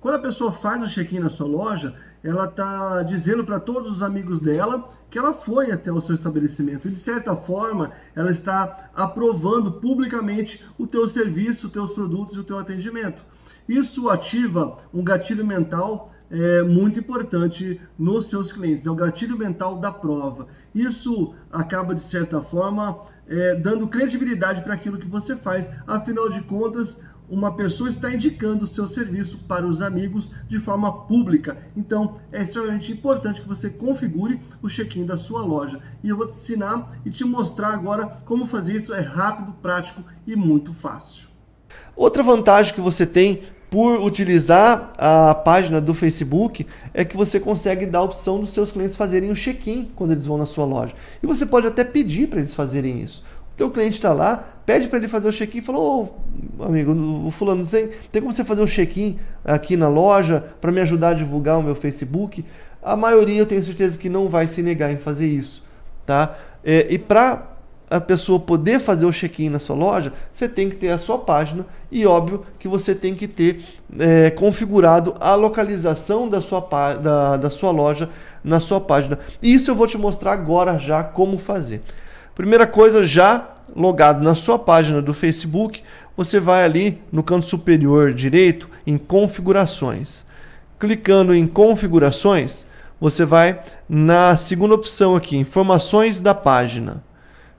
quando a pessoa faz o check-in na sua loja, ela está dizendo para todos os amigos dela que ela foi até o seu estabelecimento. E, de certa forma, ela está aprovando publicamente o teu serviço, os teus produtos e o teu atendimento. Isso ativa um gatilho mental é, muito importante nos seus clientes, é o gatilho mental da prova. Isso acaba, de certa forma, é, dando credibilidade para aquilo que você faz. Afinal de contas, uma pessoa está indicando o seu serviço para os amigos de forma pública. Então, é extremamente importante que você configure o check-in da sua loja. E eu vou te ensinar e te mostrar agora como fazer isso. É rápido, prático e muito fácil. Outra vantagem que você tem por utilizar a página do Facebook é que você consegue dar a opção dos seus clientes fazerem o check-in quando eles vão na sua loja. E você pode até pedir para eles fazerem isso. O teu cliente está lá, pede para ele fazer o check-in falou, oh, amigo, o fulano, tem, tem como você fazer o check-in aqui na loja para me ajudar a divulgar o meu Facebook? A maioria eu tenho certeza que não vai se negar em fazer isso. Tá? É, e para a pessoa poder fazer o check-in na sua loja, você tem que ter a sua página e óbvio que você tem que ter é, configurado a localização da sua, da, da sua loja na sua página. E isso eu vou te mostrar agora já como fazer. Primeira coisa, já logado na sua página do Facebook, você vai ali no canto superior direito em configurações. Clicando em configurações, você vai na segunda opção aqui, informações da página.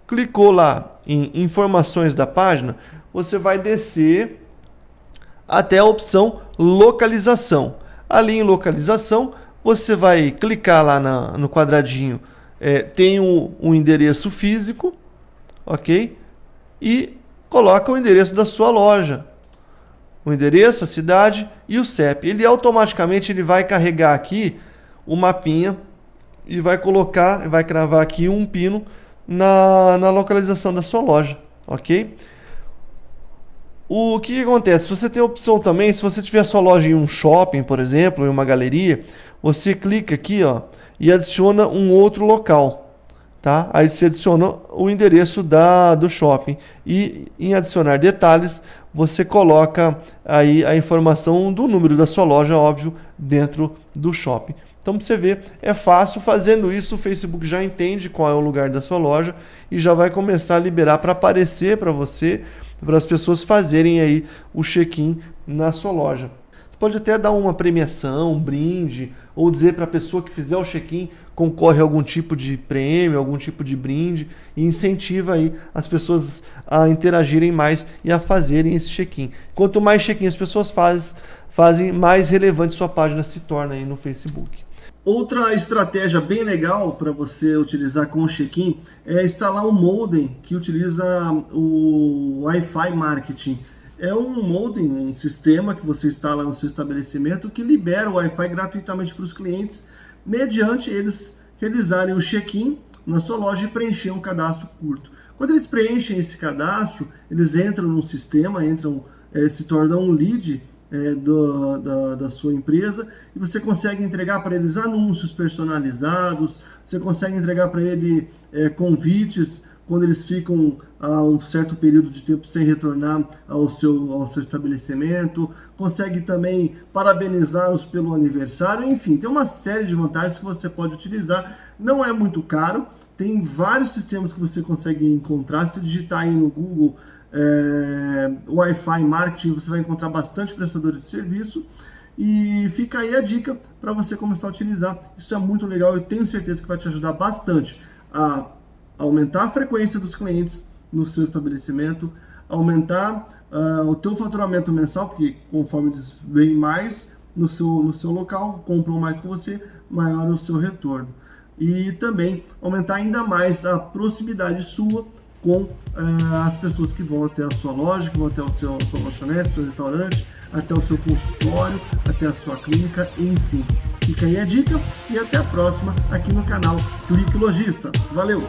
Clicou lá em informações da página, você vai descer até a opção localização. Ali em localização, você vai clicar lá na, no quadradinho, é, tem o endereço físico, ok? E coloca o endereço da sua loja. O endereço, a cidade e o CEP. Ele automaticamente ele vai carregar aqui o mapinha e vai colocar, vai cravar aqui um pino na, na localização da sua loja, ok? O que, que, acontece? Você tem a opção também, se você tiver sua loja em um shopping, por exemplo, em uma galeria, você clica aqui ó, e adiciona um outro local. Tá? Aí você adiciona o endereço da, do shopping e em adicionar detalhes você coloca aí a informação do número da sua loja, óbvio, dentro do shopping. Então, você ver, é fácil. Fazendo isso, o Facebook já entende qual é o lugar da sua loja e já vai começar a liberar para aparecer para você, para as pessoas fazerem aí o check-in na sua loja. Você pode até dar uma premiação, um brinde, ou dizer para a pessoa que fizer o check-in concorre a algum tipo de prêmio, algum tipo de brinde e incentiva aí as pessoas a interagirem mais e a fazerem esse check-in. Quanto mais check-in as pessoas faz, fazem, mais relevante sua página se torna aí no Facebook. Outra estratégia bem legal para você utilizar com o check-in é instalar um modem que utiliza o Wi-Fi Marketing. É um modem, um sistema que você instala no seu estabelecimento que libera o Wi-Fi gratuitamente para os clientes, mediante eles realizarem o check-in na sua loja e preencher um cadastro curto. Quando eles preenchem esse cadastro, eles entram no sistema, entram, é, se tornam um lead é, do, da, da, sua empresa e você consegue entregar para eles anúncios personalizados, você consegue entregar para ele é, convites quando eles ficam a um certo período de tempo sem retornar ao seu, ao seu estabelecimento, consegue também parabenizá-los pelo aniversário, enfim, tem uma série de vantagens que você pode utilizar, não é muito caro, tem vários sistemas que você consegue encontrar, se digitar aí no Google é, Wi-Fi Marketing, você vai encontrar bastante prestadores de serviço. E fica aí a dica para você começar a utilizar. Isso é muito legal, eu tenho certeza que vai te ajudar bastante a aumentar a frequência dos clientes no seu estabelecimento, aumentar uh, o teu faturamento mensal, porque conforme eles vêm mais no seu, no seu local, compram mais com você, maior o seu retorno. E também aumentar ainda mais a proximidade sua com uh, as pessoas que vão até a sua loja, que vão até o seu sua lanchonete, seu restaurante, até o seu consultório, até a sua clínica, enfim. Fica aí a dica e até a próxima aqui no canal Clique Logista. Valeu!